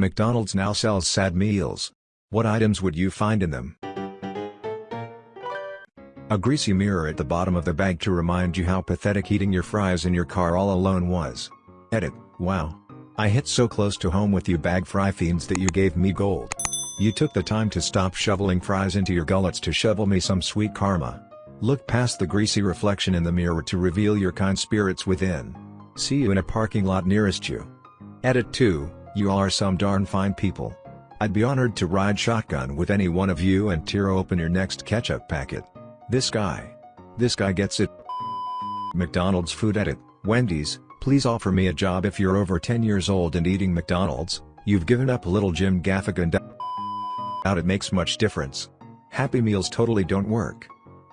McDonald's now sells sad meals. What items would you find in them? A greasy mirror at the bottom of the bag to remind you how pathetic eating your fries in your car all alone was. Edit, wow. I hit so close to home with you bag fry fiends that you gave me gold. You took the time to stop shoveling fries into your gullets to shovel me some sweet karma. Look past the greasy reflection in the mirror to reveal your kind spirits within. See you in a parking lot nearest you. Edit 2, you are some darn fine people. I'd be honored to ride shotgun with any one of you and tear open your next ketchup packet. This guy. This guy gets it. McDonald's food edit, Wendy's, please offer me a job if you're over 10 years old and eating McDonald's, you've given up little Jim Gaffigan out it makes much difference. Happy Meals totally don't work.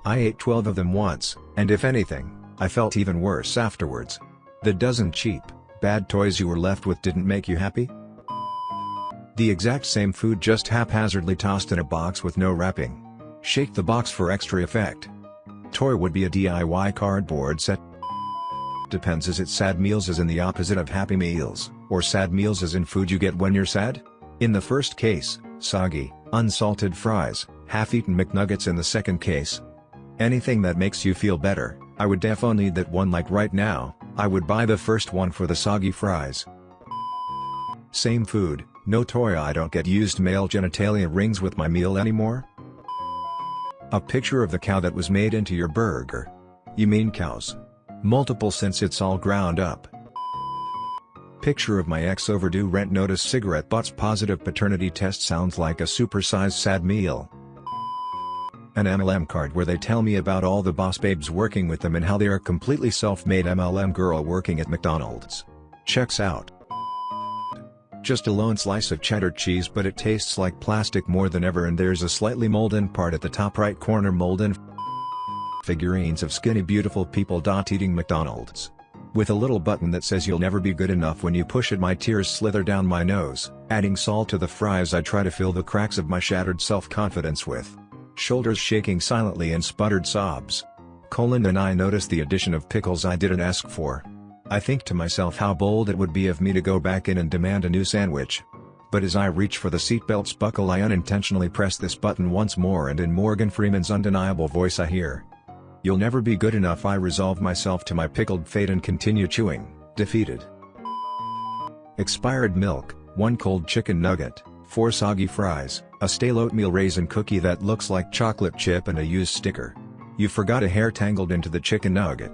I ate 12 of them once, and if anything, I felt even worse afterwards. The dozen cheap, bad toys you were left with didn't make you happy? The exact same food just haphazardly tossed in a box with no wrapping. Shake the box for extra effect. Toy would be a DIY cardboard set. Depends is it sad meals as in the opposite of happy meals, or sad meals as in food you get when you're sad? In the first case, soggy, unsalted fries, half-eaten McNuggets in the second case. Anything that makes you feel better, I would definitely need that one like right now, I would buy the first one for the soggy fries. Same food, no toy I don't get used male genitalia rings with my meal anymore? A picture of the cow that was made into your burger. You mean cows? Multiple since it's all ground up. Picture of my ex overdue rent notice cigarette butts positive paternity test sounds like a supersized sad meal. An MLM card where they tell me about all the boss babes working with them and how they are completely self-made MLM girl working at McDonald's. Checks out. Just a lone slice of cheddar cheese but it tastes like plastic more than ever and there's a slightly molded part at the top right corner molded figurines of skinny beautiful people. Eating McDonald's. With a little button that says you'll never be good enough when you push it my tears slither down my nose, adding salt to the fries I try to fill the cracks of my shattered self-confidence with. Shoulders shaking silently and sputtered sobs. Colin and I notice the addition of pickles I didn't ask for. I think to myself how bold it would be of me to go back in and demand a new sandwich. But as I reach for the seatbelt's buckle I unintentionally press this button once more and in Morgan Freeman's undeniable voice I hear. You'll never be good enough I resolve myself to my pickled fate and continue chewing, defeated. Expired milk, 1 cold chicken nugget, 4 soggy fries, a stale oatmeal raisin cookie that looks like chocolate chip and a used sticker. You forgot a hair tangled into the chicken nugget.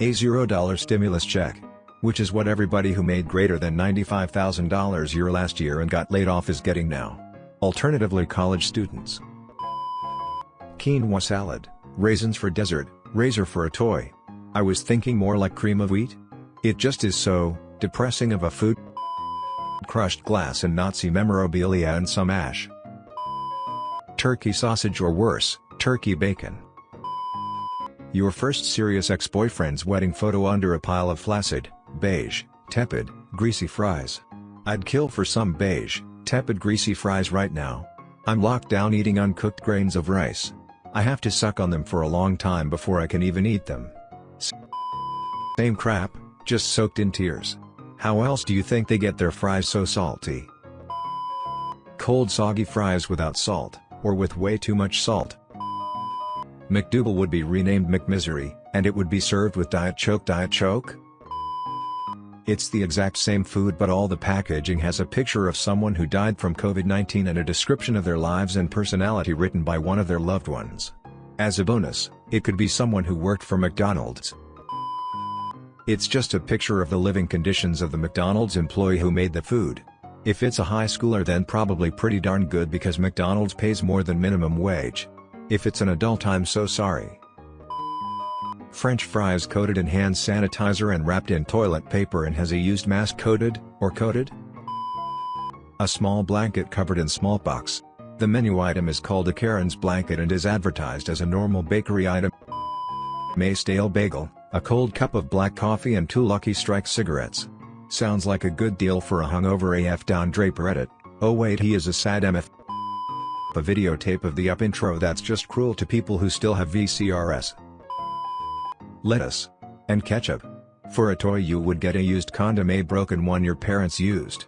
A $0 stimulus check. Which is what everybody who made greater than $95,000 year last year and got laid off is getting now. Alternatively college students. Quinoa salad, raisins for dessert, razor for a toy. I was thinking more like cream of wheat? It just is so, depressing of a food. Crushed glass and Nazi memorabilia and some ash. Turkey sausage or worse, turkey bacon. Your first serious ex-boyfriend's wedding photo under a pile of flaccid, beige, tepid, greasy fries. I'd kill for some beige, tepid greasy fries right now. I'm locked down eating uncooked grains of rice. I have to suck on them for a long time before I can even eat them. Same crap, just soaked in tears. How else do you think they get their fries so salty? Cold soggy fries without salt, or with way too much salt. McDouble would be renamed McMisery, and it would be served with Diet Choke Diet Choke? It's the exact same food but all the packaging has a picture of someone who died from COVID-19 and a description of their lives and personality written by one of their loved ones. As a bonus, it could be someone who worked for McDonald's. It's just a picture of the living conditions of the McDonald's employee who made the food. If it's a high schooler then probably pretty darn good because McDonald's pays more than minimum wage. If it's an adult I'm so sorry. French fries coated in hand sanitizer and wrapped in toilet paper and has a used mask coated, or coated? A small blanket covered in smallpox. The menu item is called a Karen's blanket and is advertised as a normal bakery item. May stale bagel, a cold cup of black coffee and two Lucky Strike cigarettes. Sounds like a good deal for a hungover AF Don Draper edit, oh wait he is a sad MF a videotape of the up intro that's just cruel to people who still have VCRS. Lettuce. And ketchup. For a toy you would get a used condom a broken one your parents used.